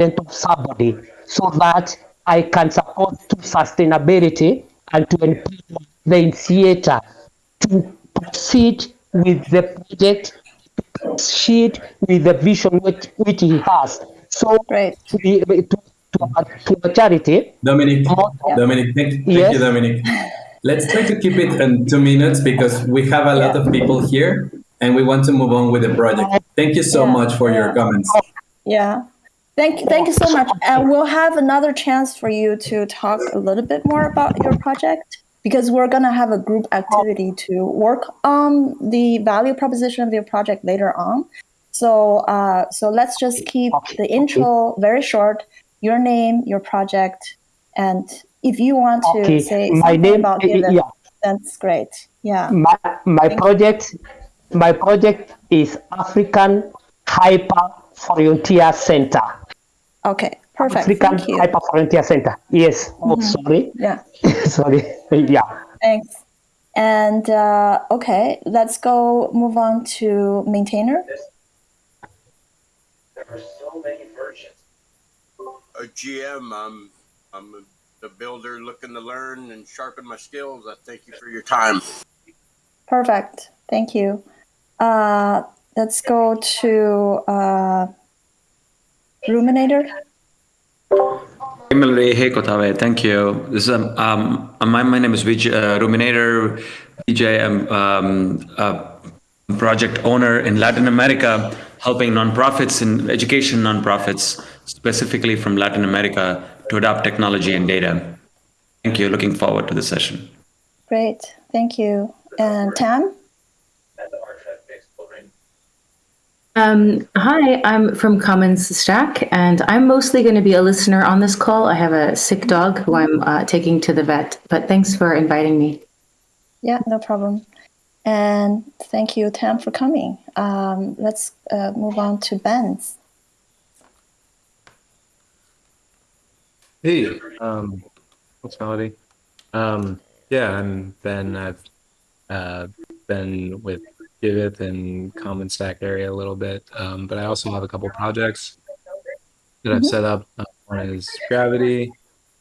of somebody so that I can support to sustainability and to empower the initiator to proceed with the project, to proceed with the vision which, which he has. So Great. to, the, to, to, our, to our charity, Dominic, Yeah. Dominic, thank, thank Yes. you, Dominic. Let's try to keep it in two minutes because we have a lot of people here and we want to move on with the project. Thank you so Yeah, much for your comments. Yeah. Thank, you. thank you so much. And we'll have another chance for you to talk a little bit more about your project because we're going to have a group activity to work on the value proposition of your project later on. So, uh, so let's just keep the intro very short. Your name, your project, and if you want to Okay, say my something name- about it, yeah. that's great. Yeah. my, my project my project is African Hyper Frontier Center. Okay. Perfect. African Thank you. Hyper Frontier Center. Yes. Oh, sorry. Yeah. sorry. Yeah. Thanks. And uh, okay, let's go move on to maintainer. There are so many versions. a GM. I'm I'm the builder looking to learn and sharpen my skills. I thank you for your time. Perfect. Thank you. Uh, let's go to uh, ruminator. Thank you. This is, um, um, my, my name is Vijay, uh, Ruminator Vijay. I'm um, a project owner in Latin America, helping nonprofits and education nonprofits, specifically from Latin America, to adopt technology and data. Thank you. Looking forward to the session. Great. Thank you. And Tam. And the archive exploring. Um, hi, I'm from Commons Stack, and I'm mostly going to be a listener on this call. I have a sick dog who I'm uh, taking to the vet, but thanks for inviting me. Yeah, no problem. And thank you, Tam, for coming. Um, let's uh, move on to Ben's. Hey, um, what's Melody? Um, yeah, I'm Ben. I've uh, been with Giveth and Commons Stack area a little bit, um, but I also have a couple projects that I've set up. Uh, one is Gravity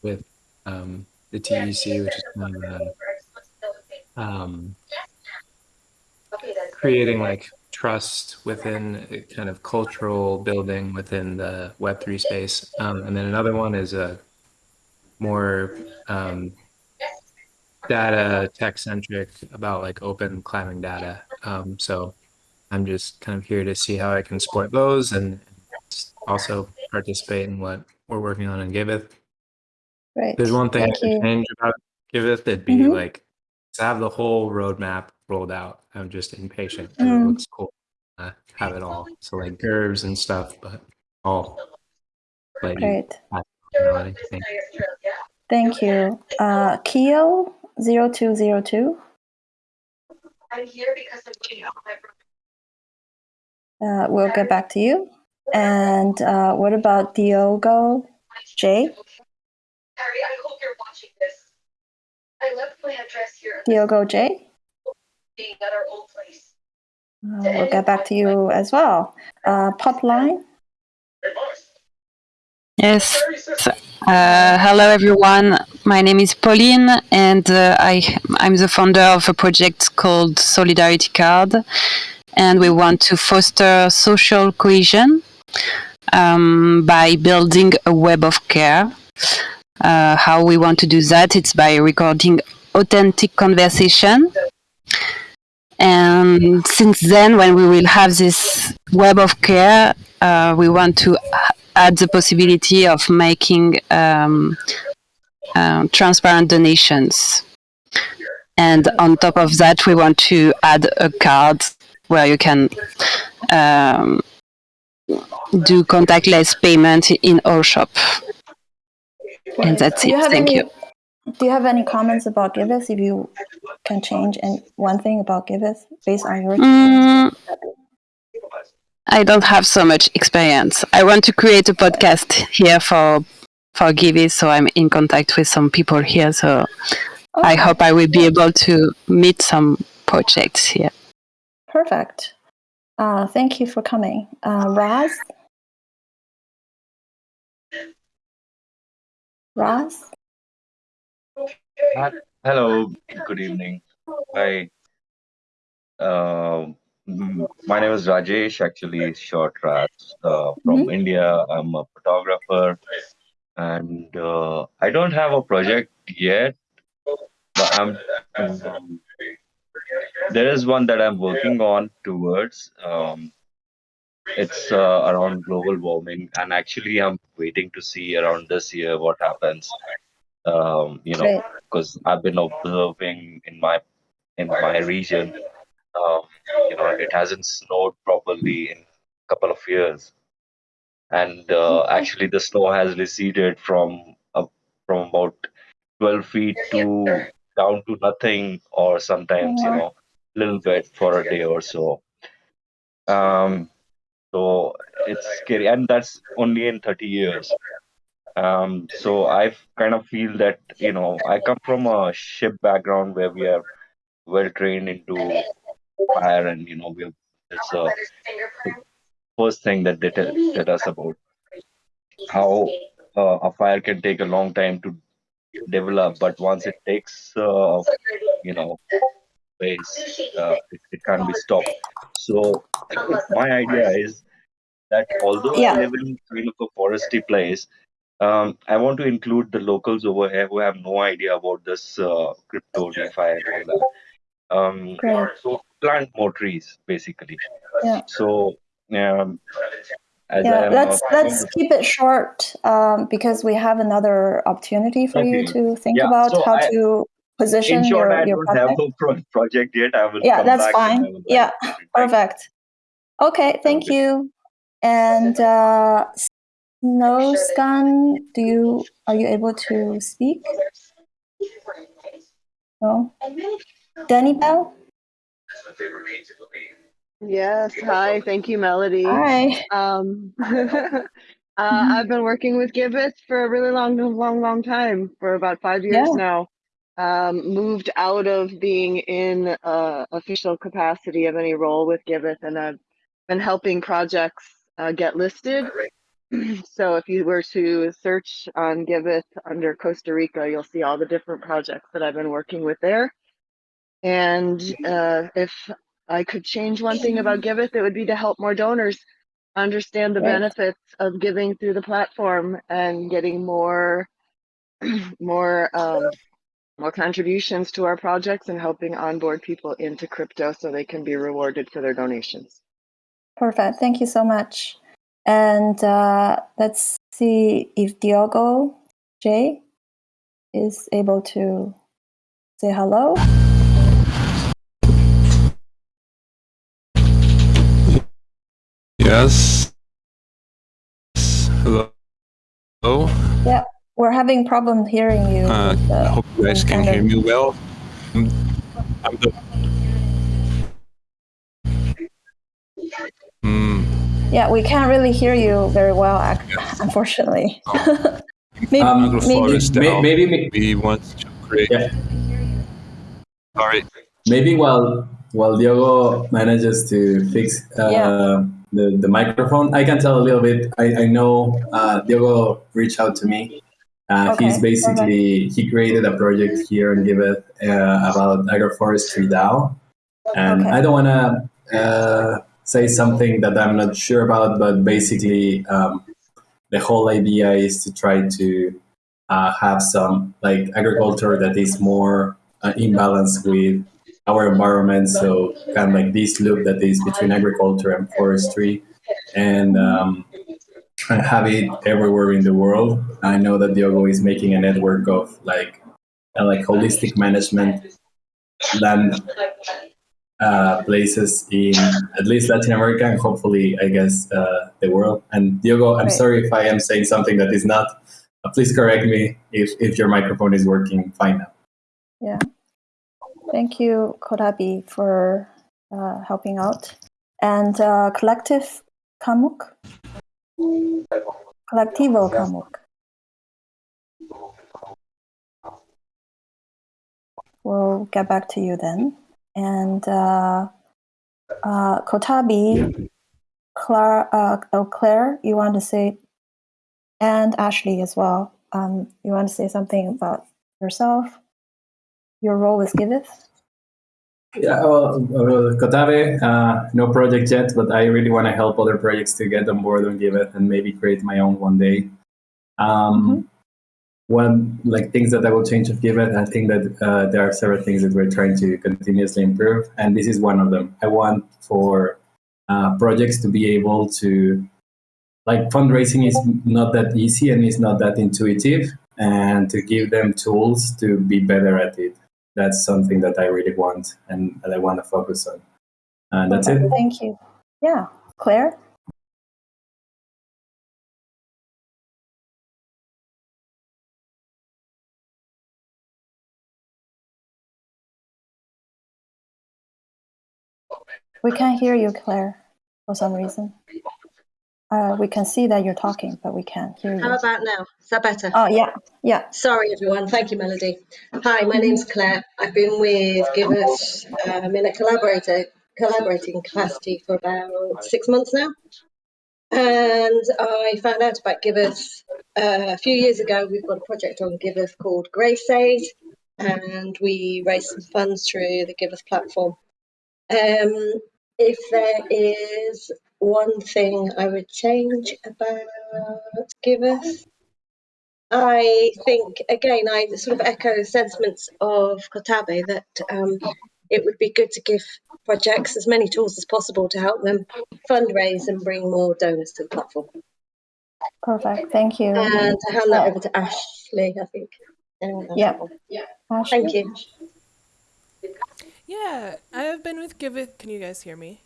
with um, the TEC, which is kind of a, um, creating like trust within a kind of cultural building within the Web3 space. Um, and then another one is a more um, data tech centric about like open climbing data. Um, so I'm just kind of here to see how I can support those and also participate in what we're working on in Giveth. Right. There's one thing Thank I could change about Giveth. It'd be Mhm. like to have the whole roadmap rolled out. I'm just impatient. Mm. It looks cool. Uh, have it all. So like curves and stuff, but all like Great. Thank you. Thank you. Uh, Keo 0202. I'm here because I'm waiting on my Uh, we'll get back to you. And uh, what about Diogo J? Harry, I hope you're watching this. I left my address here Diogo J? being at our old place. Uh, we'll get back to you as well. Uh, Popline? Hey, boss. Yes. Uh, hello, everyone. My name is Pauline, and uh, I, I'm the founder of a project called Solidarity Card. And we want to foster social cohesion um, by building a web of care. Uh, how we want to do that? It's by recording authentic conversation. And since then, when we will have this web of care, uh, we want to add the possibility of making um, uh, transparent donations. And on top of that, we want to add a card where you can um, do contactless payment in our shop. And that's it. Thank any, you. Do you have any comments about Giveth? If you can change and one thing about Giveth based on your Mm, I don't have so much experience. I want to create a podcast here for for Givey, so I'm in contact with some people here. So I hope I will be able to meet some projects here. Perfect. Uh, thank you for coming. Uh, Raz? Ross? Hello, good evening. Hi. Um, mm, my name is Rajesh, actually short Raj, uh, from India. I'm a photographer and uh, I don't have a project yet, but I'm um, there is one that I'm working on towards. Um, it's uh, around global warming, and actually, I'm waiting to see around this year what happens. Um, you know, because I've been observing in my in my region, um, you know, it hasn't snowed properly in a couple of years, and uh, actually, the snow has receded from uh, from about 12 feet to down to nothing, or sometimes, you know, a little bit for a day or so. Um, so it's scary, and that's only in 30 years. Um, so I kind of feel that, you know, I come from a ship background where we are well trained into fire, and you know, we have it's a first thing that they tell, tell us about how uh, a fire can take a long time to develop, but once it takes, uh, you know, place, uh, it, it can't be stopped. So my idea is that although I Yeah. live in kind of a foresty place, um, I want to include the locals over here who have no idea about this uh, crypto, DeFi, and all that. Um, so plant more trees, basically. Yeah. So um, Yeah, let's let's keep it short um, because we have another opportunity for you to think Yeah, about so how I- to position in short, your I your don't have project. project yet. I will Yeah, come that's back fine. Yeah, about it. Thank you. perfect. Okay, thank Okay. you. And uh, Snowscan, do you are you able to speak? No. Danny Bell. Yes, hi. Thank you, Melody. Hi. Um, uh, I've been working with Giveth for a really long, long, long time, for about five years Yeah. now. Um, moved out of being in uh, official capacity of any role with Giveth, and I've been helping projects uh, get listed. so if you were to search on Giveth under Costa Rica, you'll see all the different projects that I've been working with there. And uh, if I could change one thing about Giveth, it would be to help more donors understand the Right. benefits of giving through the platform and getting more, more, um, more contributions to our projects and helping onboard people into crypto so they can be rewarded for their donations. Perfect. Thank you so much. And uh, let's see if Diogo J is able to say hello. Yes. Hello. Hello. Yeah, we're having problem hearing you. Uh, with I hope you guys can hear me well. I'm, I'm the. Hmm. Yeah, we can't really hear you very well, ac- unfortunately. maybe, Um, maybe, Forest May- now. maybe- may- we want to create. Yeah. Sorry. Maybe while while Diogo manages to fix uh, Yeah. The, the microphone, I can tell a little bit. I, I know uh, Diogo reached out to me. Uh, Okay, he's basically he created a project here in Giveth uh, about agroforestry DAO, and Okay. I don't want to uh, say something that I'm not sure about, but basically um, the whole idea is to try to uh, have some like agriculture that is more uh, in balance with our environment. So kind of like this loop that is between agriculture and forestry, and um, have it everywhere in the world. I know that Diogo is making a network of like uh, like holistic management land uh, places in at least Latin America and hopefully, I guess, uh, the world. And Diogo, I'm Right. sorry if I am saying something that is not. Uh, please correct me if, if your microphone is working fine now. yeah. Thank you, Kodabi, for uh, helping out. And uh, Collective Kamuk? Collectivo Kamuk. We'll get back to you then. And uh, uh, Kotabi, Claire, uh, oh, Claire, you want to say and Ashley as well. Um, you want to say something about yourself, your role with Giveth? Yeah, well, Kotabe, uh, no project yet, but I really want to help other projects to get on board on Giveth and maybe create my own one day. Um, One like things that I will change of Giveth, I think that uh, there are several things that we're trying to continuously improve, and this is one of them. I want for uh, projects to be able to like fundraising is not that easy and it's not that intuitive, and to give them tools to be better at it that's something that I really want and that I want to focus on. And that's it. Thank you. Yeah, Claire. We can't hear you, Claire, for some reason. Uh, we can see that you're talking, but we can't hear you. How about now? Is that better? Oh, yeah, yeah. Sorry, everyone. Thank you, Melody. Hi, my name's Claire. I've been with Giveth um, in a collaborator, collaborating capacity for about six months now. And I found out about Giveth uh, a few years ago. We've got a project on Giveth called Grace Aid, and we raised some funds through the Giveth platform. Um, if there is one thing I would change about Giveth, I think again I sort of echo the sentiments of Kotabe that um, it would be good to give projects as many tools as possible to help them fundraise and bring more donors to the platform. Perfect. Thank you. And to hand that over to Ashley, I think. Anyone else? Yeah. Yeah. Thank you. Yeah, I have been with Giveth. Can you guys hear me?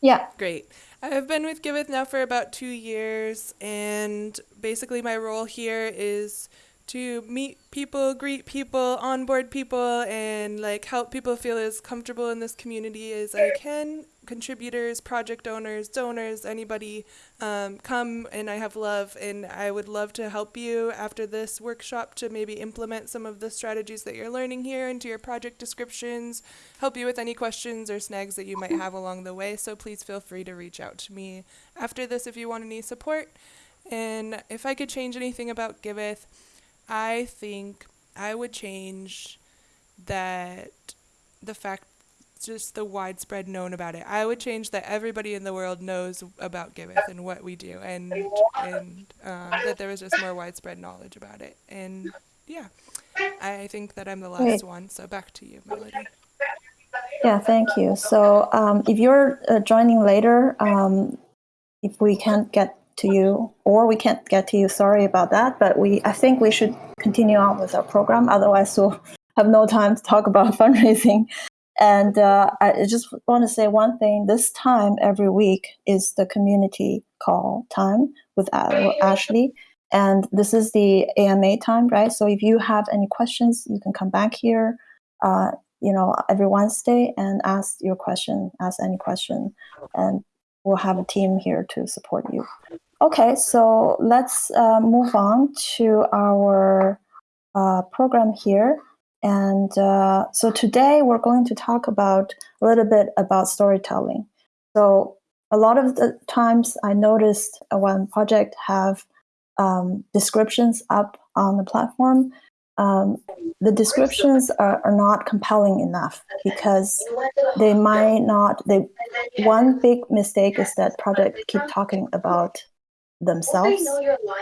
Yeah. Great. I have been with Giveth now for about two years, and basically my role here is to meet people, greet people, onboard people, and like help people feel as comfortable in this community as I can. Contributors, project owners, donors, anybody, um, come and I have love, and I would love to help you after this workshop to maybe implement some of the strategies that you're learning here into your project descriptions, help you with any questions or snags that you might have along the way. So please feel free to reach out to me after this if you want any support. And if I could change anything about Giveth, I think I would change that the fact just the widespread known about it. I would change that everybody in the world knows about Giveth and what we do, and and um, that there was just more widespread knowledge about it. And yeah, I think that I'm the last one. So back to you, Melody. Yeah, thank you. So um, if you're uh, joining later, um, if we can't get to you or we can't get to you, sorry about that. But we, I think we should continue on with our program. Otherwise, we'll have no time to talk about fundraising. And uh, I just want to say one thing. This time every week is the community call time with Ashley. And this is the AMA time, right? So if you have any questions, you can come back here, uh, you know, every Wednesday and ask your question, ask any question. And we'll have a team here to support you. Okay, so let's uh, move on to our uh, program here. And uh, so today we're going to talk about a little bit about storytelling. So a lot of the times I noticed when project have um, descriptions up on the platform, um, the descriptions are, are not compelling enough because they might not. They one big mistake is that project keep talking about themselves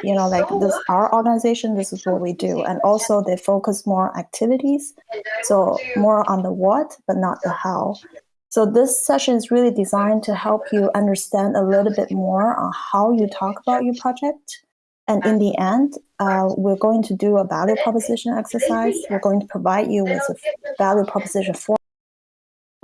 you know like this our organization this is what we do and also they focus more activities so more on the what but not the how. So this session is really designed to help you understand a little bit more on how you talk about your project. And in the end uh, we're going to do a value proposition exercise. We're going to provide you with a value proposition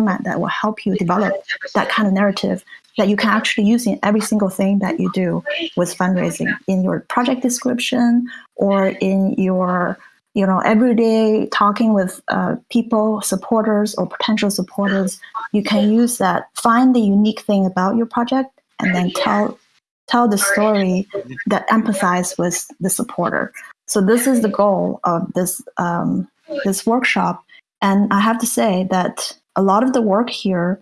format that will help you develop that kind of narrative that you can actually use in every single thing that you do with fundraising in your project description or in your you know everyday talking with uh, people supporters or potential supporters. You can use that find the unique thing about your project and then tell tell the story that empathize with the supporter. So this is the goal of this um, this workshop. And i have to say that a lot of the work here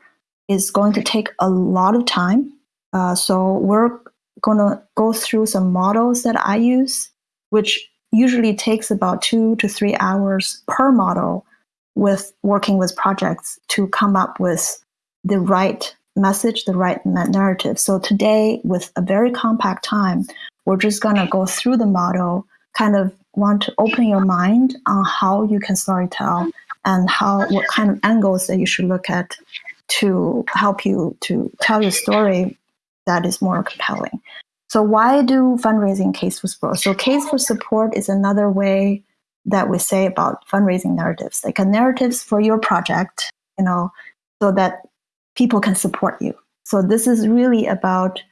is going to take a lot of time. Uh, so we're gonna go through some models that I use, which usually takes about two to three hours per model with working with projects to come up with the right message, the right narrative. So today, with a very compact time, we're just gonna go through the model, kind of want to open your mind on how you can storytell and how what kind of angles that you should look at to help you to tell your story that is more compelling. So why do fundraising case for support? So case for support is another way that we say about fundraising narratives, like a narratives for your project, you know, so that people can support you. So this is really about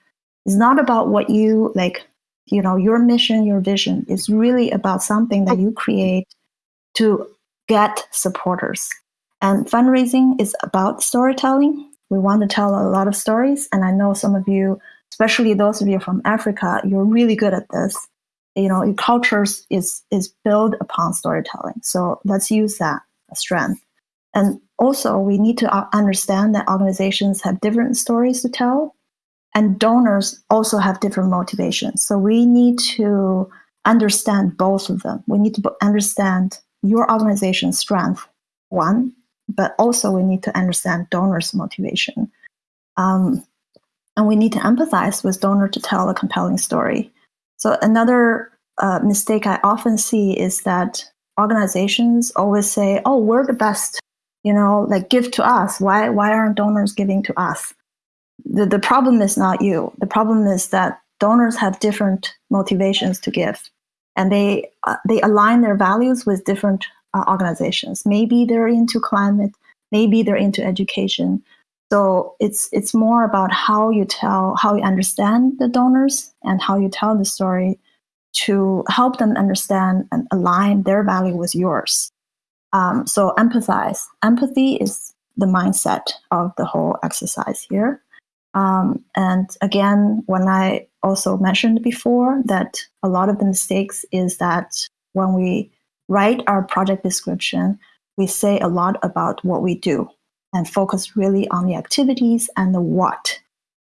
it's not about what you like, you know, your mission, your vision. It's really about something that oh. you create to get supporters. And fundraising is about storytelling. We want to tell a lot of stories. And I know some of you, especially those of you from Africa, you're really good at this. You know, your cultures is is built upon storytelling. So let's use that strength. And also, we need to uh, understand that organizations have different stories to tell, and donors also have different motivations. So we need to understand both of them. We need to understand your organization's strength, one, but also we need to understand donors' motivation. Um, and we need to empathize with donor to tell a compelling story. So another uh, mistake I often see is that organizations always say, "Oh, we're the best," you know, like give to us. Why why aren't donors giving to us? The the problem is not you. The problem is that donors have different motivations to give, and they uh, they align their values with different uh, organizations. Maybe they're into climate, maybe they're into education. So it's it's more about how you tell, how you understand the donors, and how you tell the story to help them understand and align their value with yours. Um, so empathize. Empathy is the mindset of the whole exercise here. Um, and again, when I also mentioned before that a lot of the mistakes is that when we write our project description, we say a lot about what we do and focus really on the activities and the what.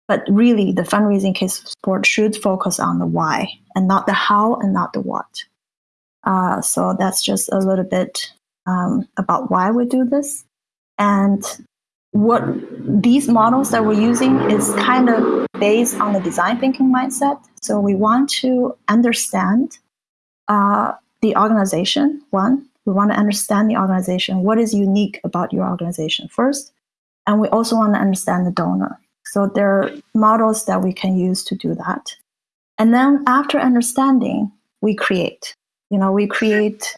But really, the fundraising case support should focus on the why and not the how and not the what. Uh, so that's just a little bit um, about why we do this. And what these models that we're using is kind of based on the design thinking mindset. So we want to understand uh, the organization, one. We want to understand the organization. What is unique about your organization first? And we also want to understand the donor. So there are models that we can use to do that. And then after understanding, we create. You know, we create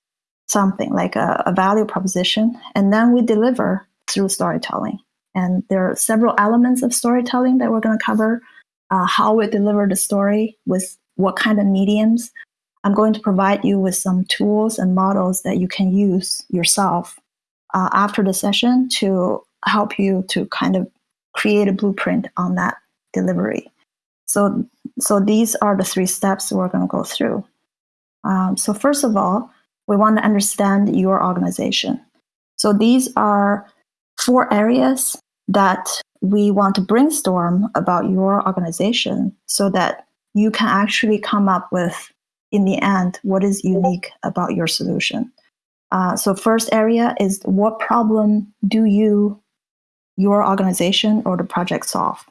something like a, a value proposition, and then we deliver through storytelling. And there are several elements of storytelling that we're going to cover. Uh, how we deliver the story with what kind of mediums. I'm going to provide you with some tools and models that you can use yourself uh, after the session to help you to kind of create a blueprint on that delivery. So, so these are the three steps we're going to go through. Um, so first of all, we want to understand your organization. So these are four areas that we want to brainstorm about your organization so that you can actually come up with, in the end, what is unique about your solution. Uh, so first area is what problem do you, your organization or the project solve?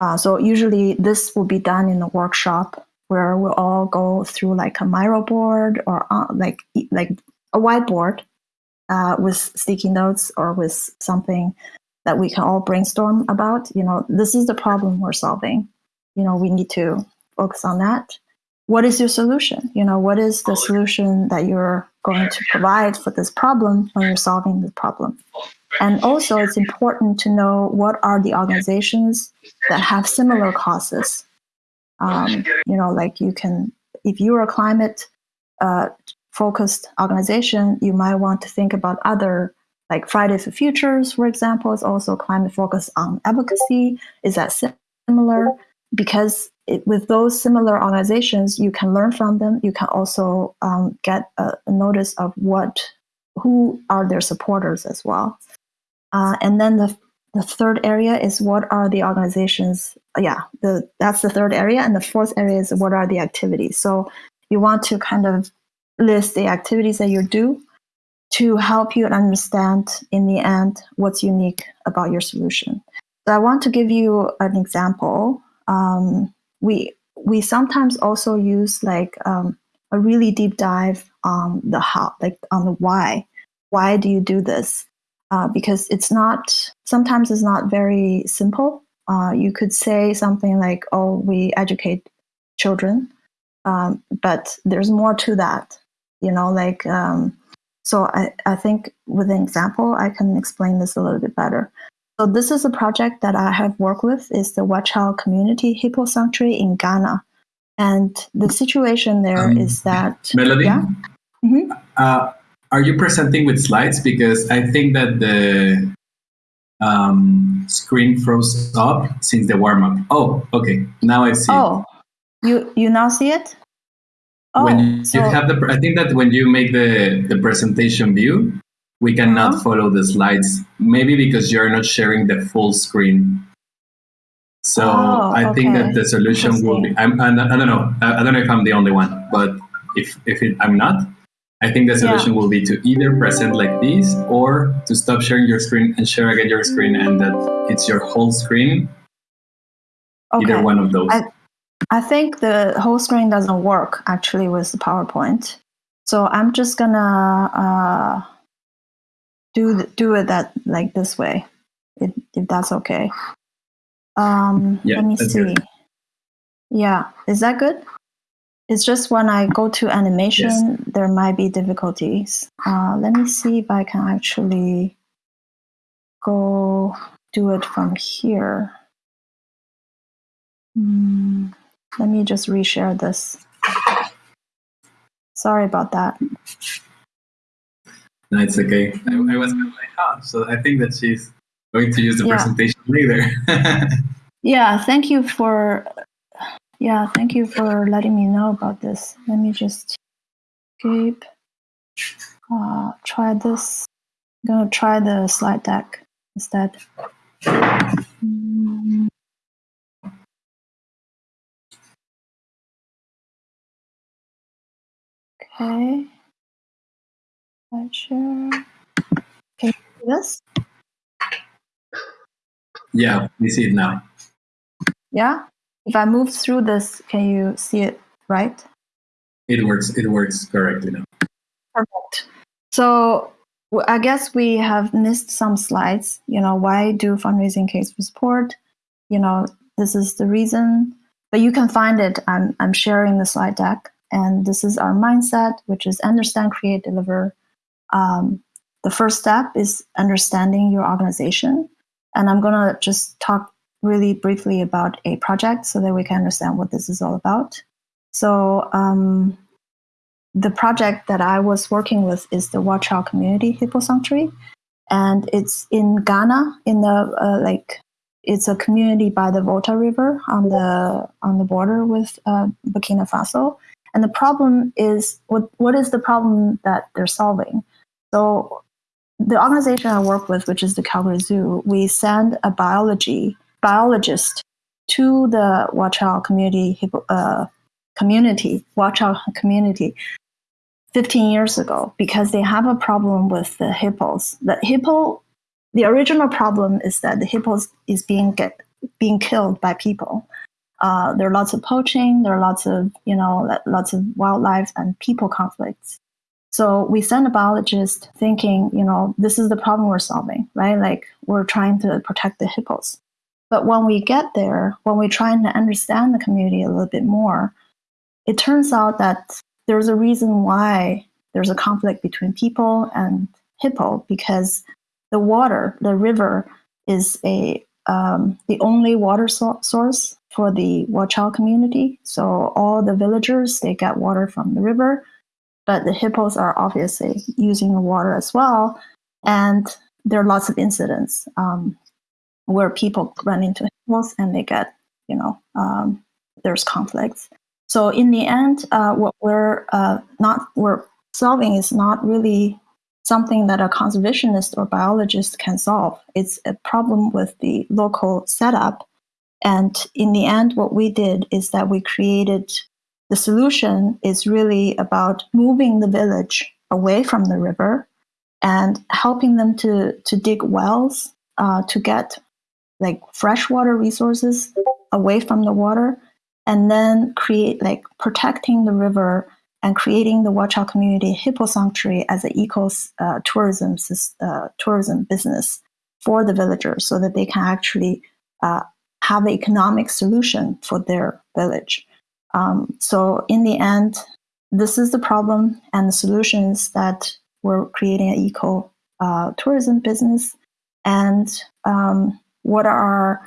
Uh, so usually this will be done in a workshop where we'll all go through like a Miro board or uh, like like a whiteboard uh, with sticky notes or with something that we can all brainstorm about. You know, this is the problem we're solving. You know, we need to focus on that. What is your solution? You know, what is the solution that you're going to provide for this problem when you're solving the problem? And also, it's important to know what are the organizations that have similar causes. Um, you know, like you can, if you're a climate uh, focused organization, you might want to think about other, like Fridays for Futures, for example, is also climate focused on advocacy. Is that similar? Because it, with those similar organizations, you can learn from them. You can also um, get a, a notice of what, who are their supporters as well. Uh, and then the the third area is what are the organizations? Yeah, the that's the third area, and the fourth area is what are the activities. So you want to kind of list the activities that you do to help you understand in the end what's unique about your solution. So I want to give you an example. Um, we we sometimes also use like um, a really deep dive on the how, like on the why. Why do you do this? Uh, because it's not sometimes it's not very simple. Uh, you could say something like, "Oh, we educate children," um, but there's more to that. You know, like um, so. I, I think with an example, I can explain this a little bit better. So this is a project that I have worked with. is the Wechiau Community Hippo Sanctuary in Ghana, and the situation there is Um, that Melody, yeah. Mhm. uh, are you presenting with slides? Because I think that the um, screen froze up since the warm up. Oh, okay. Now I see. it. Oh, you you now see it? Oh, when you so have the, I think that when you make the the presentation view, we cannot Uh-huh. follow the slides. Maybe because you're not sharing the full screen. So Oh, I think that the solution will be. I'm, I I don't know. I don't know if I'm the only one, but if if it, I'm not, I think the Yeah. solution will be to either present like this or to stop sharing your screen and share again your screen, and that it's your whole screen. Either one of those. I I think the whole screen doesn't work actually with the PowerPoint. So I'm just gonna uh, do do it that like this way, if, if that's okay. Um, Yeah, let me see. good. Yeah, is that good? It's just when I go to animation, there might be difficulties. Uh, let me see if I can actually go do it from here. Hmm, let me just reshare this. Sorry about that. No, it's okay. I, I was like, ah, so I think that she's going to use the Yeah. presentation later. Yeah, thank you for yeah, thank you for letting me know about this. Let me just escape. Uh, try this. I'm gonna try the slide deck instead. Mm. Okay. Share. Can you see this? yeah, we see it now. Yeah. If I move through this, can you see it right? It works. It works correctly now. Perfect. So I guess we have missed some slides. You know, why do fundraising case for support? You know, this is the reason. But you can find it. I'm I'm sharing the slide deck, and this is our mindset, which is understand, create, deliver. Um, the first step is understanding your organization, and I'm gonna just talk really briefly about a project so that we can understand what this is all about. So. Um, the project that I was working with is the Wechiau Community Hippo Sanctuary, and it's in Ghana. In the uh, like, it's a community by the Volta River on the on the border with uh, Burkina Faso. And the problem is what what is the problem that they're solving? So the organization I work with, which is the Calgary Zoo, we send a biology biologist to the Wechiau community hippo, uh, community Wechiau community 15 years ago because they have a problem with the hippos. The hippo, the original problem is that the hippos is being get being killed by people. Uh, there are lots of poaching. There are lots of you know lots of wildlife and people conflicts. So we send a biologist thinking, you know, this is the problem we're solving, right? Like we're trying to protect the hippos. But when we get there, when we're trying to understand the community a little bit more, it turns out that there's a reason why there's a conflict between people and hippo because the water, the river, is a um, the only water so- source for the Wechiau community. So all the villagers they get water from the river, but the hippos are obviously using the water as well, and there are lots of incidents um, where people run into hippos and they get you know um, there's conflicts. So in the end, uh, what we're uh, not we're solving is not really something that a conservationist or biologist can solve. It's a problem with the local setup. And in the end, what we did is that we created the solution is really about moving the village away from the river and helping them to, to dig wells uh, to get like freshwater resources away from the water and then create like protecting the river and creating the Wechiau Community Hippo Sanctuary as an eco uh, tourism uh, tourism business for the villagers, so that they can actually uh, have an economic solution for their village. Um, so in the end, this is the problem and the solutions that we're creating an eco uh, tourism business, and um, what are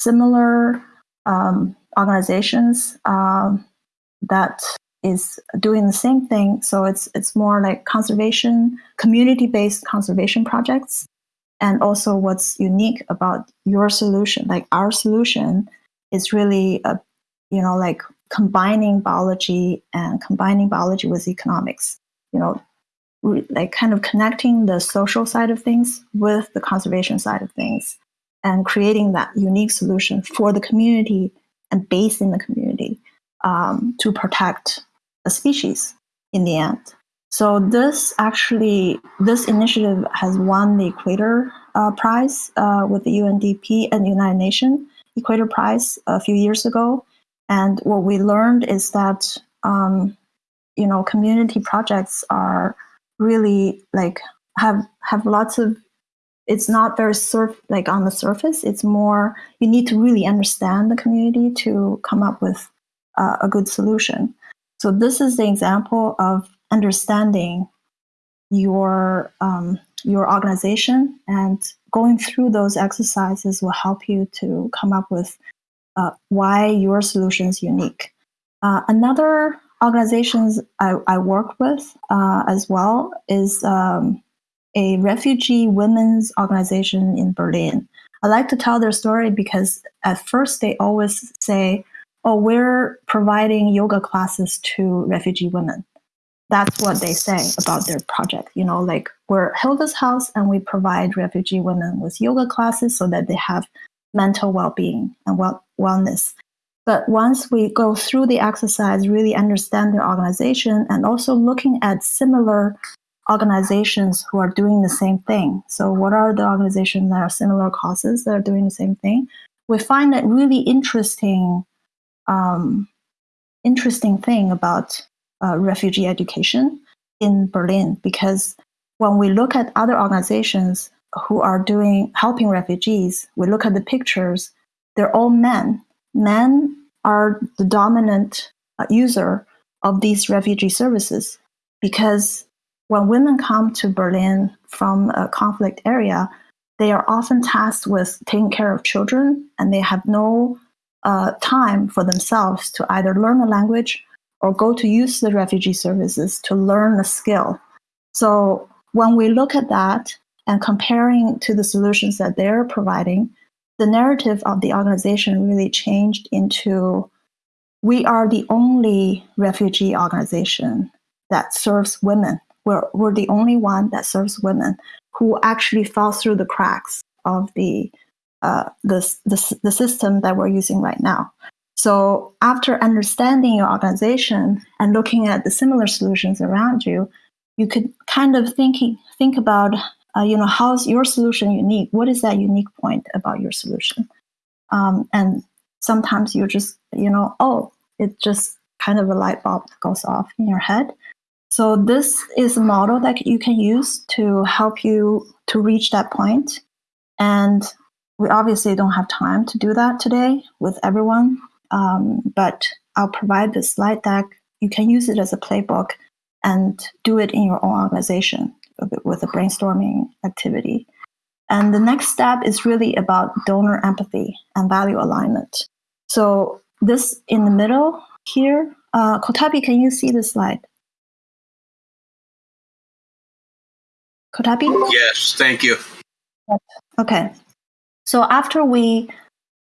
similar um, organizations um, that is doing the same thing. So it's it's more like conservation, community-based conservation projects. And also what's unique about your solution, like our solution, is really a, you know, like combining biology and combining biology with economics. You know, like kind of connecting the social side of things with the conservation side of things and creating that unique solution for the community and based in the community um, to protect a species in the end. So this actually, this initiative has won the Equator uh, Prize uh, with the UNDP and United Nations Equator Prize a few years ago. And what we learned is that, um, you know, community projects are really like have have lots of it's not very surf like on the surface it's more you need to really understand the community to come up with uh, a good solution so this is the example of understanding your um, your organization and going through those exercises will help you to come up with uh, why your solution is unique. Uh, another organizations I, I work with uh, as well is um, a refugee women's organization in Berlin. I like to tell their story because at first they always say, oh, we're providing yoga classes to refugee women. That's what they say about their project. You know, like we're Hilda's House and we provide refugee women with yoga classes so that they have mental well-being and well- wellness. But once we go through the exercise, really understand their organization and also looking at similar organizations who are doing the same thing. So what are the organizations that are similar causes that are doing the same thing? We find it really interesting um, interesting thing about uh, refugee education in Berlin because when we look at other organizations who are doing helping refugees, we look at the pictures. They're all men. Men are the dominant uh, user of these refugee services because when women come to Berlin from a conflict area, they are often tasked with taking care of children and they have no uh, time for themselves to either learn a language or go to use the refugee services to learn a skill. So when we look at that and comparing to the solutions that they're providing, the narrative of the organization really changed into we are the only refugee organization that serves women. We're, we're the only one that serves women who actually fall through the cracks of the uh, the, the, the system that we're using right now. So after understanding your organization and looking at the similar solutions around you, you could kind of thinking think about, uh, you know, how's your solution unique? What is that unique point about your solution? Um, and sometimes you just, you know, oh, it just kind of a light bulb goes off in your head. So this is a model that you can use to help you to reach that point. And we obviously don't have time to do that today with everyone, um, but I'll provide the slide deck. You can use it as a playbook and do it in your own organization with a brainstorming activity. And the next step is really about donor empathy and value alignment. So this in the middle here, uh, Kotabi, can you see the slide? Kotabi? Yes, thank you. Okay. So after we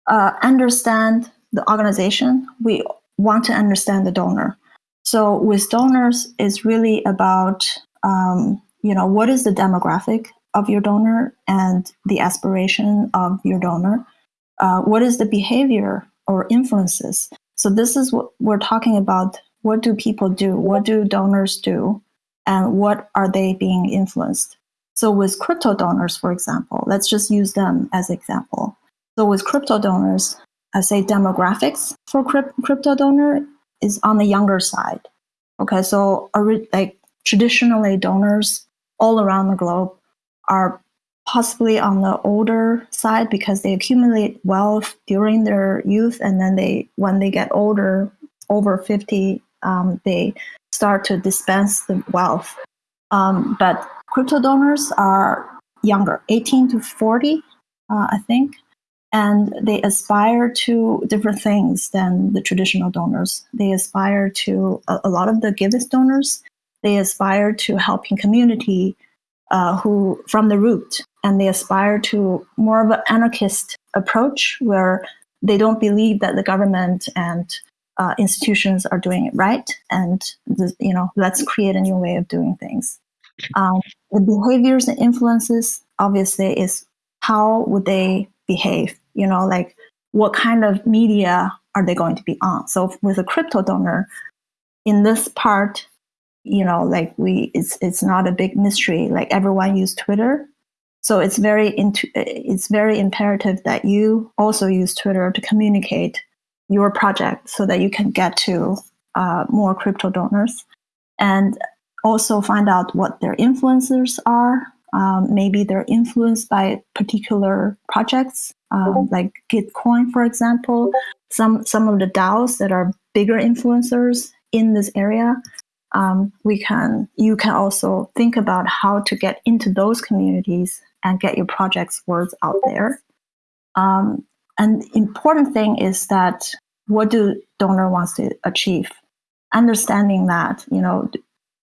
uh, understand the organization, we want to understand the donor. So with donors, it's really about um, you know, what is the demographic of your donor and the aspiration of your donor? Uh, what is the behavior or influences? So this is what we're talking about. What do people do? What do donors do? And what are they being influenced? So with crypto donors, for example, let's just use them as example. So with crypto donors, I say demographics for cryp- crypto donor is on the younger side. Okay, so like traditionally donors all around the globe are possibly on the older side because they accumulate wealth during their youth and then they when they get older over 50 um, they start to dispense the wealth um, but crypto donors are younger 18 to 40 uh, i think and they aspire to different things than the traditional donors. They aspire to a, a lot of the giveth donors. They aspire to helping community uh, who from the root. And they aspire to more of an anarchist approach where they don't believe that the government and uh, institutions are doing it right. And the, you know let's create a new way of doing things. Um, the behaviors and influences obviously is how would they behave you know like what kind of media are they going to be on? So with a crypto donor in this part you know like we it's it's not a big mystery. Like everyone use twitter. So it's very into it's very imperative that you also use twitter to communicate your project so that you can get to uh, more crypto donors and also find out what their influencers are um, maybe they're influenced by particular projects um, like gitcoin for example. Some some of the daos that are bigger influencers in this area um, we can you can also think about how to get into those communities and get your project's words out there. Um, and important thing is that what do donor wants to achieve? Understanding that you know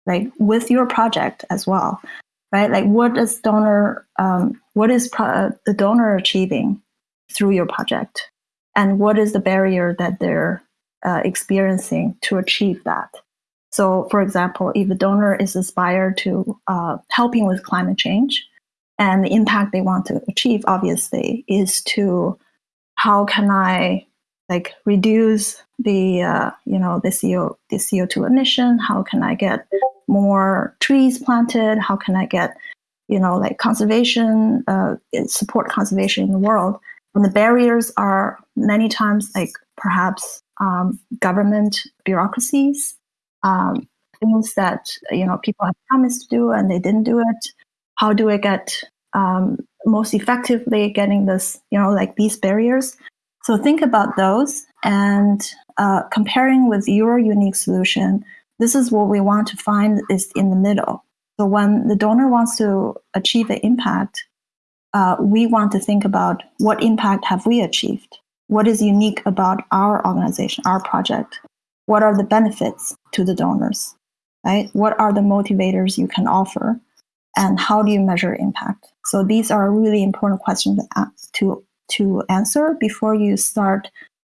like with your project as well right? Like what does donor um, what is pro- the donor achieving through your project? And what is the barrier that they're uh, experiencing to achieve that? So, for example, if a donor is aspired to uh, helping with climate change, and the impact they want to achieve, obviously, is to how can I like reduce the uh, you know the CO the CO two emission? How can I get more trees planted? How can I get you know like conservation uh, support conservation in the world? And the barriers are many times like perhaps um, government bureaucracies um, things that you know people have promised to do and they didn't do it how do i get um, most effectively getting this you know like these barriers so think about those and uh, comparing with your unique solution this is what we want to find is in the middle. So when the donor wants to achieve an impact uh, we want to think about what impact have we achieved? What is unique about our organization our project? What are the benefits to the donors right? What are the motivators you can offer? And how do you measure impact? So these are really important questions to to answer before you start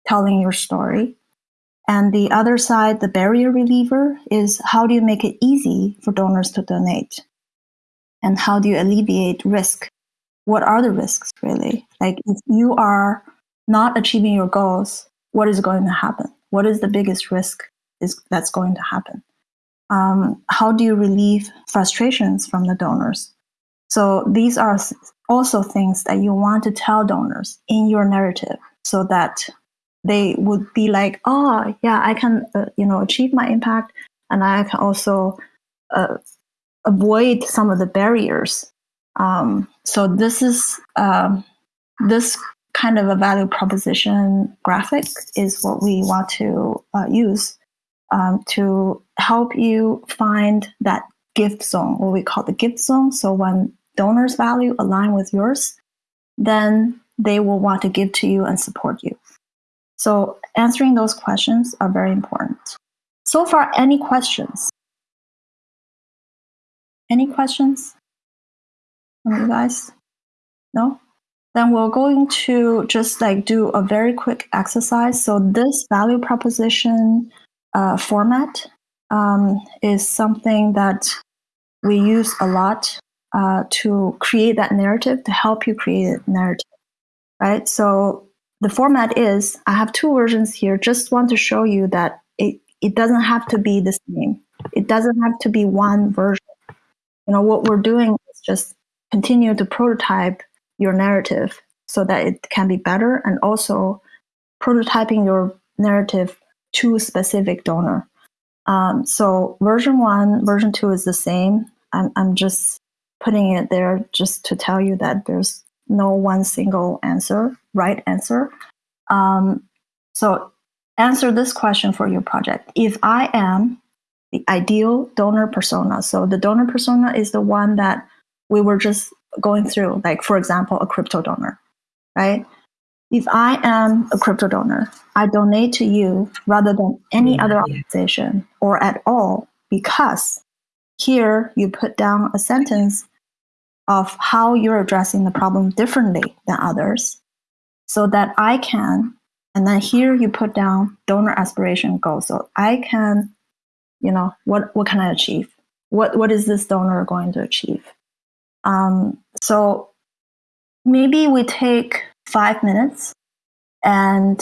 telling your story. And the other side the barrier reliever is how do you make it easy for donors to donate? And how do you alleviate risk? What are the risks really? Like if you are not achieving your goals what is going to happen? What is the biggest risk is that's going to happen? Um, how do you relieve frustrations from the donors? So these are also things that you want to tell donors in your narrative so that they would be like oh yeah i can uh, you know achieve my impact and i can also uh, avoid some of the barriers um, so this is um, this kind of a value proposition graphic is what we want to uh, use um, to help you find that gift zone, what we call the gift zone. So when donors' value align with yours, then they will want to give to you and support you. So answering those questions are very important. So far, any questions? Any questions from you guys? No? then we're going to just like do a very quick exercise. So this value proposition uh, format um, is something that we use a lot uh, to create that narrative, to help you create a narrative, right? So the format is I have two versions here. Just want to show you that it, it doesn't have to be the same. It doesn't have to be one version. You know, what we're doing is just continue to prototype your narrative so that it can be better and also prototyping your narrative to specific donor. Um, so version one, version two is the same. I'm, I'm just putting it there just to tell you that there's no one single answer, right answer. Um, so answer this question for your project. If I am the ideal donor persona, so the donor persona is the one that we were just going through, like for example, a crypto donor, right? If I am a crypto donor, I donate to you rather than any other organization or at all because here you put down a sentence of how you're addressing the problem differently than others so that I can, and then here you put down donor aspiration goals. So I can, you know, what, what can I achieve? What, what is this donor going to achieve? Um, so maybe we take five minutes and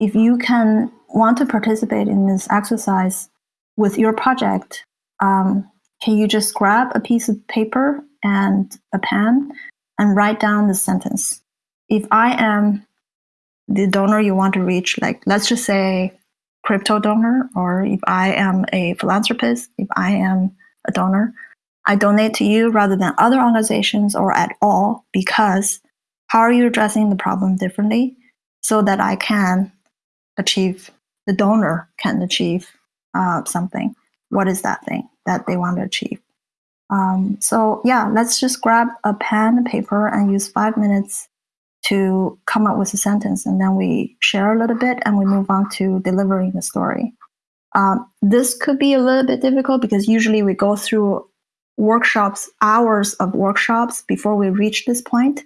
if you can want to participate in this exercise with your project, um, can you just grab a piece of paper and a pen and write down the sentence? If I am the donor you want to reach, like let's just say crypto donor, or if I am a philanthropist, if I am a donor, I donate to you rather than other organizations or at all because how are you addressing the problem differently so that I can achieve, the donor can achieve uh, something? What is that thing that they want to achieve? Um, so yeah, let's just grab a pen and paper and use five minutes to come up with a sentence, and then we share a little bit and we move on to delivering the story. Um, this could be a little bit difficult because usually we go through workshops, hours of workshops before we reach this point.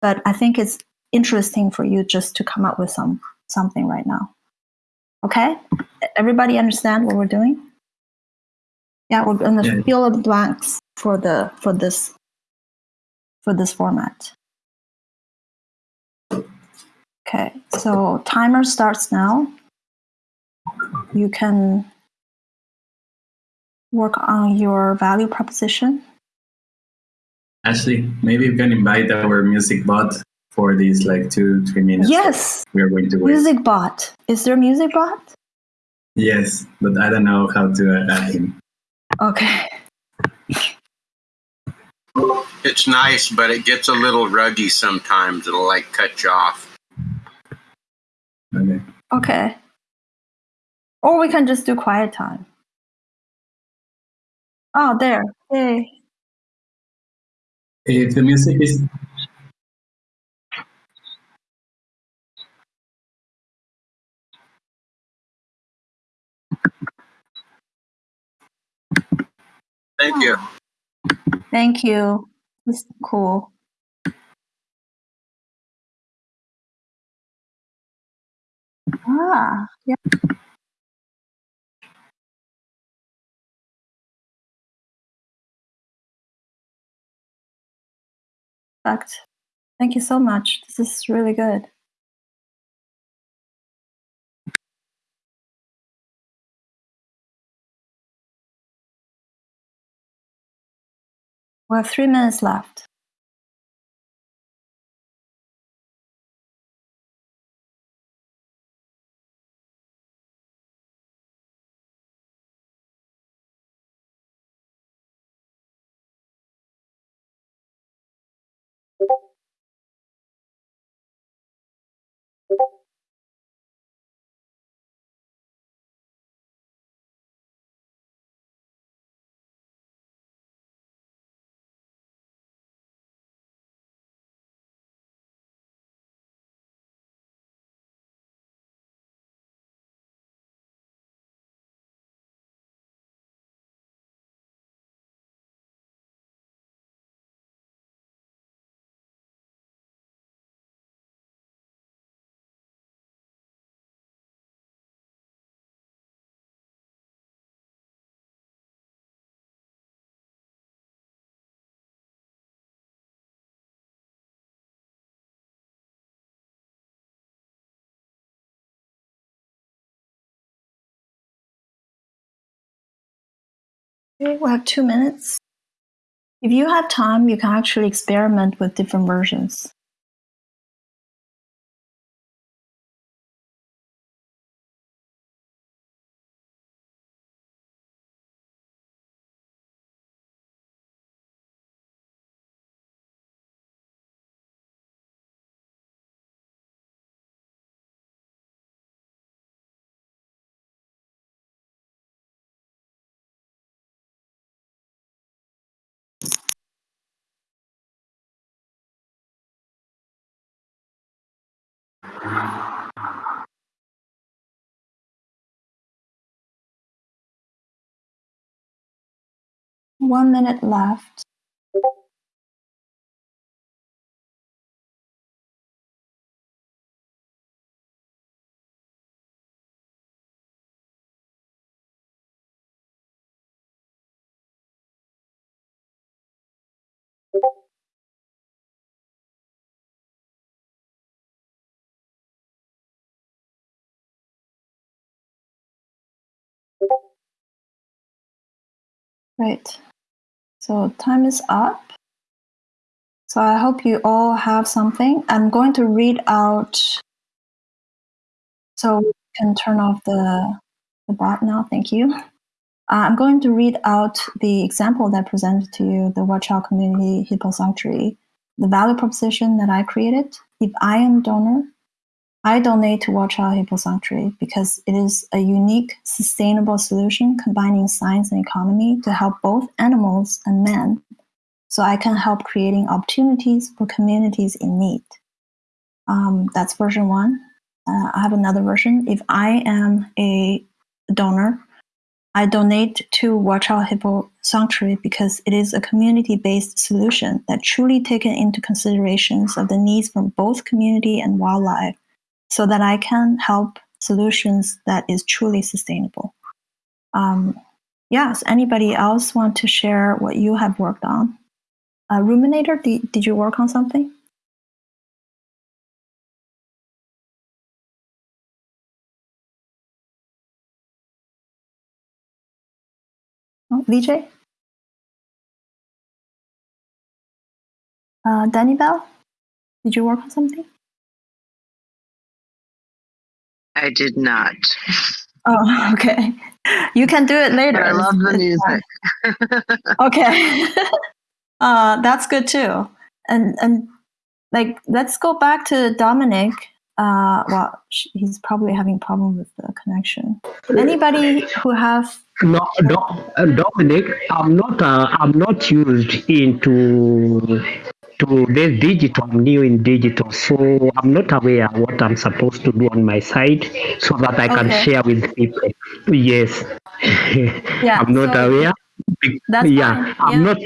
But I think it's interesting for you just to come up with some something right now. Okay, everybody understand what we're doing? Yeah, we're gonna Yeah. fill the blanks for the for this for this format. Okay, so timer starts now. You can work on your value proposition. Ashley, maybe you can invite our music bot for these like two, three minutes. Yes, We are going to wait. music bot. Is there a music bot? Yes, but I don't know how to add him. Okay. It's nice, but it gets a little ruggy sometimes. It'll like cut you off. Okay. Okay. Or we can just do quiet time. Oh, there. Yay. If the music is Thank you. Thank you. This is cool. Ah, yeah. Perfect. Thank you so much. This is really good. Have three minutes left. We have two minutes. If you have time, you can actually experiment with different versions. One minute left. Right. So time is up. So I hope you all have something. I'm going to read out so we can turn off the, the bot now. Thank you. Uh, I'm going to read out the example that I presented to you, the Wechiau Community Hippo Sanctuary, the value proposition that I created. If I am donor, I donate to Wechiau Hippo Sanctuary because it is a unique, sustainable solution combining science and economy to help both animals and men. So I can help creating opportunities for communities in need. Um, that's version one. Uh, I have another version. If I am a donor, I donate to Wechiau Hippo Sanctuary because it is a community-based solution that truly taken into considerations of the needs from both community and wildlife so that I can help solutions that is truly sustainable. Um, yes, anybody else want to share what you have worked on? Uh, Ruminator, did, did you work on something? Oh, VJ? Uh, Danny Bell, did you work on something? I did not. Oh, okay. You can do it later. I love the music. okay. uh, that's good too. And and like let's go back to Dominic. Uh, well, he's probably having problem with the connection. Anybody who have No, no, uh, Dominic, I'm not. Uh, I'm not used into to this digital. I'm new in digital, so I'm not aware what I'm supposed to do on my side, so that I can Okay. share with people. Yes, Yeah, I'm not so- aware. That's yeah, fine, I'm yeah. not.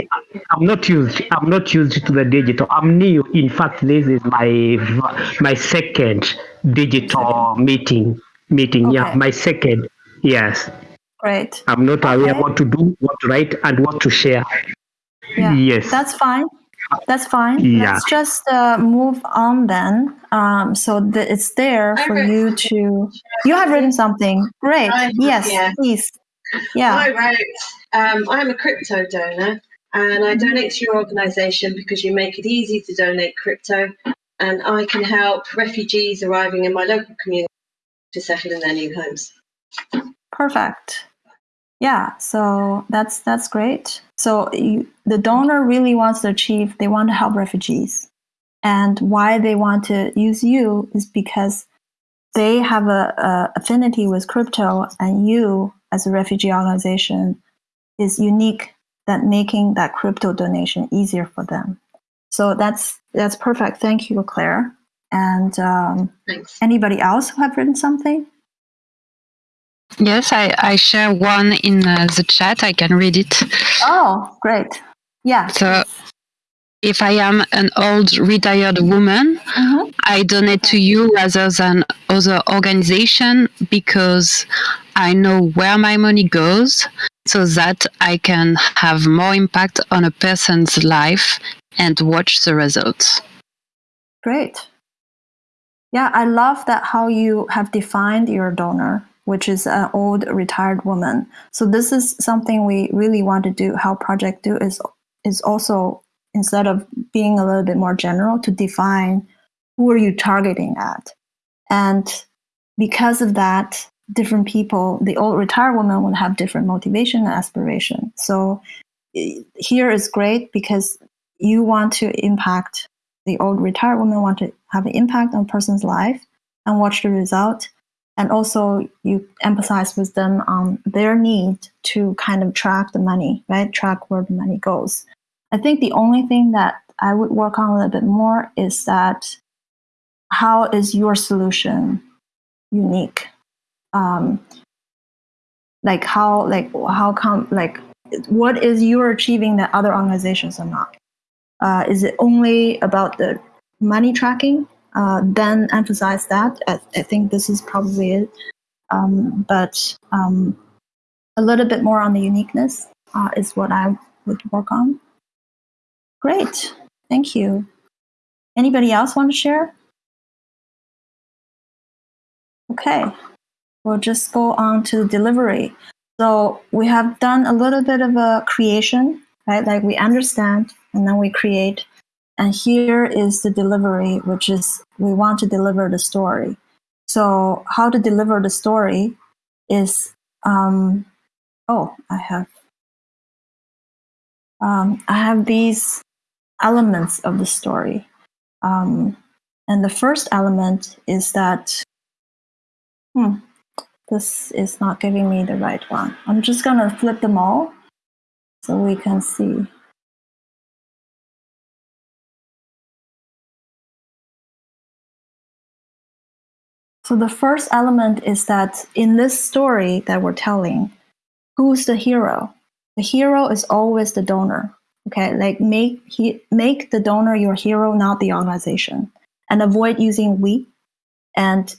I'm not used. I'm not used to the digital. I'm new. In fact, this is my my second digital meeting. Meeting. Yeah, my second. Yes. great. I'm not aware Okay. what to do, what to write, and what to share. Yeah, Yes. that's fine. That's fine. Yeah. Let's just uh, move on then. Um, so that it's there for wrote you to. You have written something. Great. I- yes, yeah. please. Yeah. I wrote, um, I'm a crypto donor and I Mhm. donate to your organization because you make it easy to donate crypto and I can help refugees arriving in my local community to settle in their new homes. Perfect. Yeah, so that's that's great. So you, the donor really wants to achieve. They want to help refugees, and why they want to use you is because they have a, a affinity with crypto, and you, as a refugee organization, is unique that making that crypto donation easier for them. So that's that's perfect. Thank you, Claire. And um, anybody else who have written something? Yes, I, I share one in uh, the chat. I can read it. Oh, great. Yeah. So, if I am an old retired woman, Mhm. I donate to you rather than other organization because I know where my money goes so that I can have more impact on a person's life and watch the results. Great. Yeah, I love that how you have defined your donor. Which is an old retired woman. So this is something we really want to do. How project do is is also instead of being a little bit more general to define who are you targeting at, and because of that, different people, the old retired woman would have different motivation and aspiration. So eh, here is great because you want to impact the old retired woman want to have an impact on a person's life and watch the result and also you emphasize with them on their need to kind of track the money right? Track where the money goes. I think the only thing that i would work on a little bit more is that how is your solution unique? Um, like how like how come like what is you're achieving that other organizations are not? Uh, is it only about the money tracking? Uh, then emphasize that. I, I think this is probably it. Um, but um, a little bit more on the uniqueness uh, is what I would work on. Great. Thank you. Anybody else want to share? Okay. We'll just go on to delivery. So we have done a little bit of a creation, right? Like we understand and then we create. And here is the delivery, which is we want to deliver the story. So how to deliver the story is, um, oh, I have, um, I have these elements of the story. Um, and the first element is that, hmm, this is not giving me the right one. I'm just gonna flip them all so we can see. So the first element is that in this story that we're telling, who's the hero? The hero is always the donor. Okay, like make he make the donor your hero, not the organization, and avoid using we. And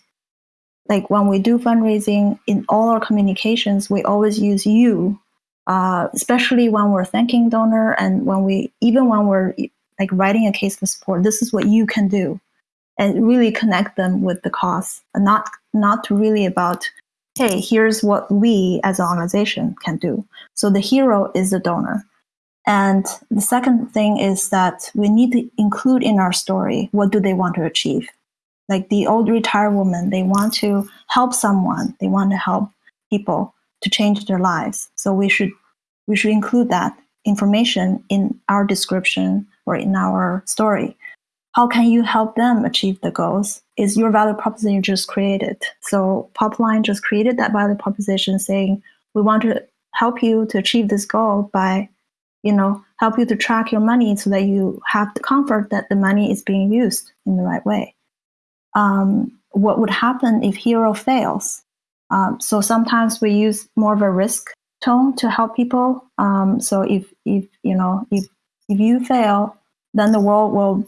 like when we do fundraising in all our communications, we always use you, uh, especially when we're thanking donor and when we even when we're like writing a case for support. This is what you can do and really connect them with the cause and not not really about hey here's what we as an organization can do. So the hero is the donor. And the second thing is that we need to include in our story what do they want to achieve. Like the old retired woman they want to help someone. They want to help people to change their lives. So we should we should include that information in our description or in our story how can you help them achieve the goals is your value proposition you just created. So popline just created that value proposition saying we want to help you to achieve this goal by you know help you to track your money so that you have the comfort that the money is being used in the right way. Um, what would happen if hero fails? Um, so sometimes we use more of a risk tone to help people. Um, so if if you know if if you fail then the world will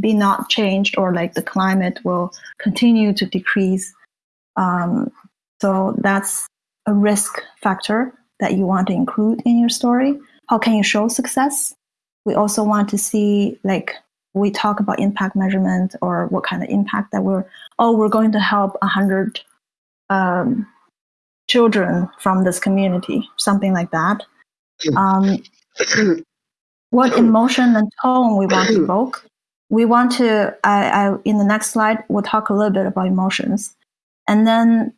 be not changed or like the climate will continue to decrease. Um, so that's a risk factor that you want to include in your story. How can you show success? We also want to see like we talk about impact measurement or what kind of impact that we're oh we're going to help a hundred um, children from this community, something like that. Um, what emotion and tone we want to evoke we want to I, I in the next slide we'll talk a little bit about emotions. And then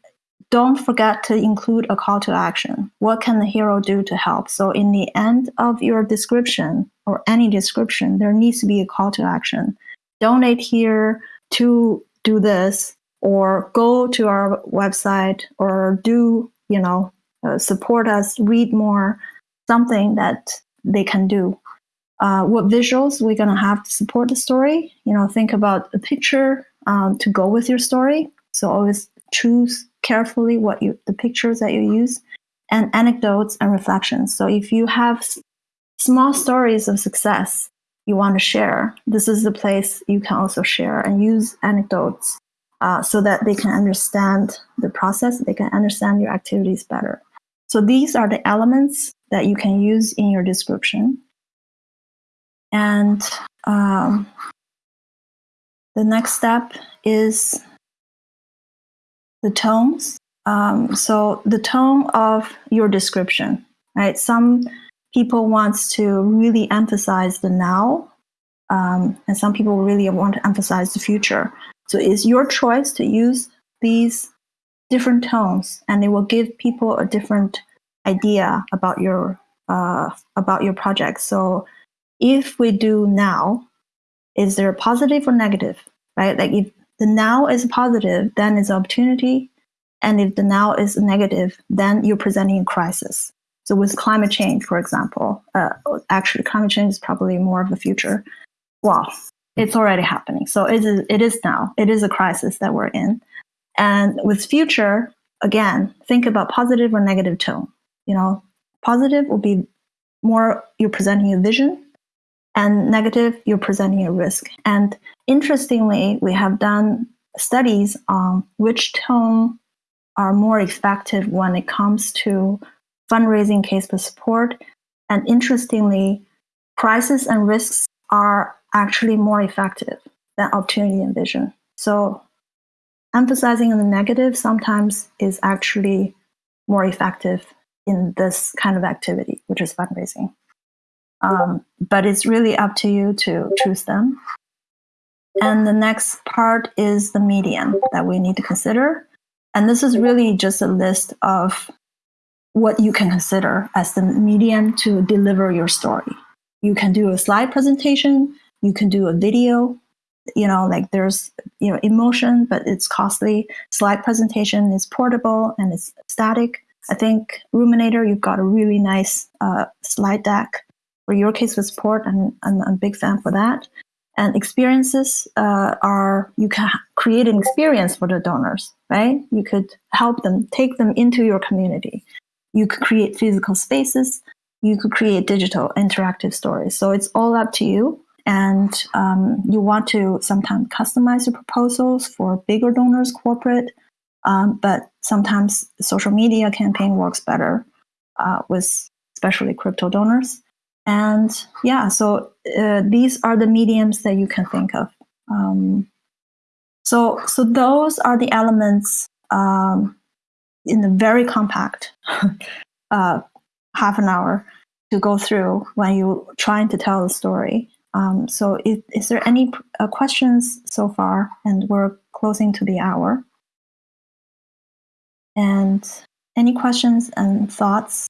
don't forget to include a call to action. What can the hero do to help? So in the end of your description or any description there needs to be a call to action. Donate here to do this or go to our website or do you know uh, support us read more something that they can do uh, what visuals we're going to have to support the story. You know, think about a picture um, to go with your story. So always choose carefully what you the pictures that you use, and anecdotes and reflections. So if you have small stories of success you want to share, this is the place you can also share and use anecdotes uh, so that they can understand the process. They can understand your activities better. So these are the elements that you can use in your description. And um, the next step is the tones. Um, so the tone of your description, right? Some people wants to really emphasize the now, um, and some people really want to emphasize the future. So it's your choice to use these different tones, and it will give people a different idea about your uh, about your project. So if we do now, is there a positive or negative, right? Like if the now is positive, then it's opportunity. And if the now is negative, then you're presenting a crisis. So with climate change, for example, uh, actually climate change is probably more of the future. Well, it's already happening. So it is, it is now. It is a crisis that we're in. And with future, again, think about positive or negative tone. You know, positive will be more you're presenting a vision, and negative you're presenting a risk. And interestingly, we have done studies on which tone are more effective when it comes to fundraising case for support. And interestingly, crisis and risks are actually more effective than opportunity and vision. So emphasizing on the negative sometimes is actually more effective in this kind of activity, which is fundraising. Um, but it's really up to you to choose them. And the next part is the medium that we need to consider. And this is really just a list of what you can consider as the medium to deliver your story. You can do a slide presentation, you can do a video, you know, like there's, you know, emotion, but it's costly. Slide presentation is portable and it's static. I think Ruminator, you've got a really nice uh, slide deck for your case with support, and I'm, I'm a big fan for that. And experiences uh, are you can create an experience for the donors, right? You could help them, take them into your community. You could create physical spaces. You could create digital interactive stories. So it's all up to you. And um, you want to sometimes customize your proposals for bigger donors, corporate, um, but sometimes social media campaign works better uh, with especially crypto donors. And yeah, so uh, these are the mediums that you can think of. Um, so, so those are the elements um, in the very compact uh, half an hour to go through when you're trying to tell the story. Um, so, is, is there any uh, questions so far? And we're closing to the hour. And any questions and thoughts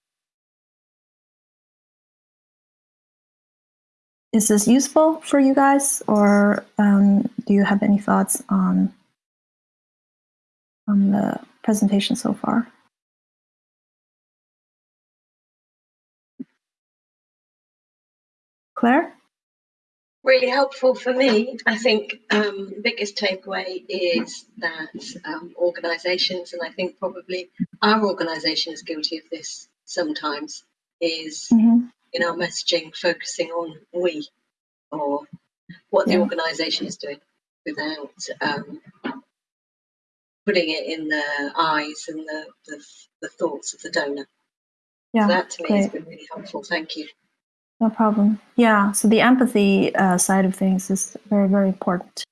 is this useful for you guys, or um, do you have any thoughts on on the presentation so far? Claire? Really helpful for me. I think um, biggest takeaway is that um, organisations, and I think probably our organisation is guilty of this sometimes, is Mm-hmm. In our messaging focusing on we or what the Yeah. organisation is doing without um, putting it in the eyes and the, the, the thoughts of the donor. Yeah, so that to me has been really helpful. Thank you. No problem. Yeah, so the empathy uh, side of things is very, very important.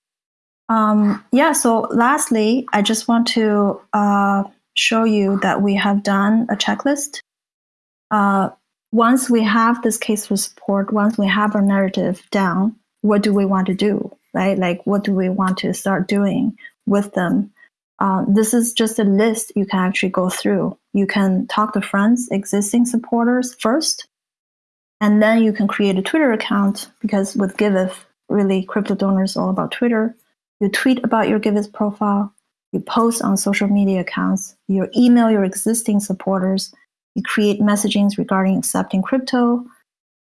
Um, yeah, so lastly, I just want to uh, show you that we have done a checklist. Uh, once we have this case for support, once we have our narrative down, what do we want to do, right? Like, what do we want to start doing with them? Uh, this is just a list you can actually go through. You can talk to friends, existing supporters first, and then you can create a Twitter account because with Giveth, really crypto donors all about Twitter. You tweet about your Giveth profile, you post on social media accounts, you email your existing supporters, you create messagings regarding accepting crypto,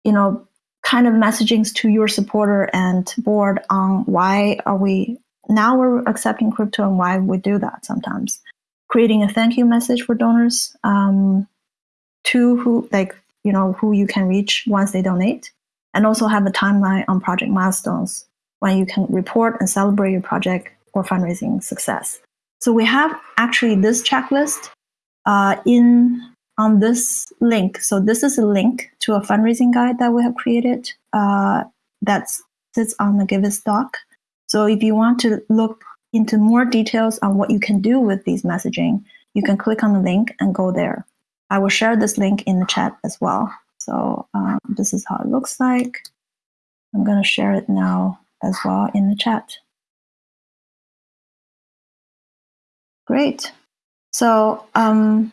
you know, kind of messagings to your supporter and board on why are we now we're accepting crypto and why we do that sometimes. Creating a thank you message for donors um, to who like you know who you can reach once they donate and also have a timeline on project milestones when you can report and celebrate your project or fundraising success so we have actually this checklist uh, in on this link so this is a link to a fundraising guide that we have created uh, that sits on the Giveth doc so if you want to look into more details on what you can do with these messaging you can click on the link and go there. I will share this link in the chat as well. So um, this is how it looks like. I'm going to share it now as well in the chat. Great. So um,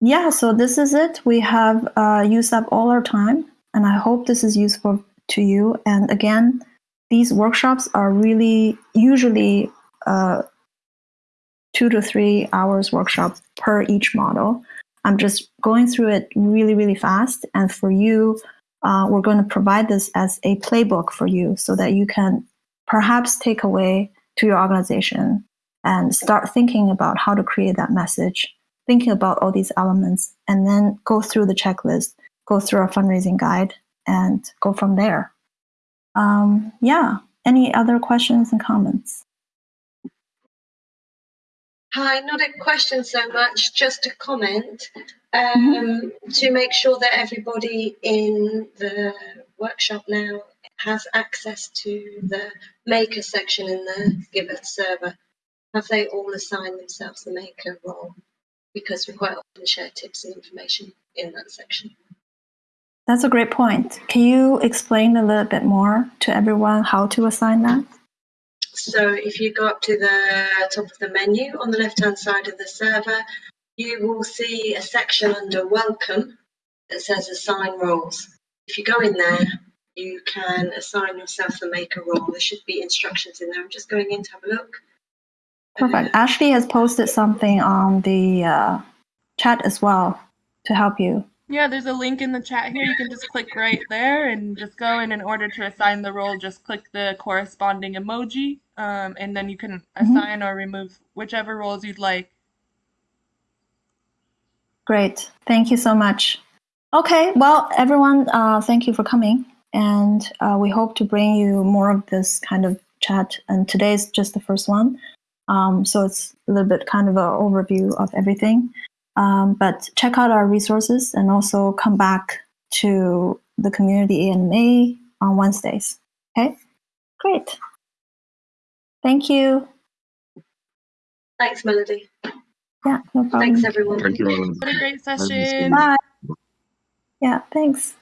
yeah, so this is it. We have uh, used up all our time, and I hope this is useful to you. And again, these workshops are really usually uh, two to three hours workshop per each model. I'm just going through it really, really fast. And for you, uh, we're going to provide this as a playbook for you so that you can perhaps take away to your organization and start thinking about how to create that message, thinking about all these elements, and then go through the checklist, go through our fundraising guide, and go from there. Um, yeah. Any other questions and comments? Hi, not a question so much, just a comment um, to make sure that everybody in the workshop now has access to the maker section in the Giveth server. Have they all assigned themselves the maker role? Because we quite often share tips and information in that section. That's a great point. Can you explain a little bit more to everyone how to assign that? So if you go up to the top of the menu on the left-hand side of the server, you will see a section under Welcome that says Assign Roles. If you go in there, you can assign yourself the maker role. There should be instructions in there. I'm just going in to have a look. Perfect. Ashley has posted something on the uh, chat as well to help you. Yeah, there's a link in the chat here. You can just click right there and just go in in order to assign the role. Just click the corresponding emoji, um, and then you can assign or remove whichever roles you'd like. Great. Thank you so much. Okay. Well, everyone, uh, thank you for coming. And uh, we hope to bring you more of this kind of chat. And today's just the first one. Um, so it's a little bit kind of an overview of everything. Um, but check out our resources and also come back to the community AMA on Wednesdays. Okay, great. Thank you. Thanks, Melody. Yeah, no problem. Thanks, everyone. Thank you, Alan. What a great session. Bye. Yeah, thanks.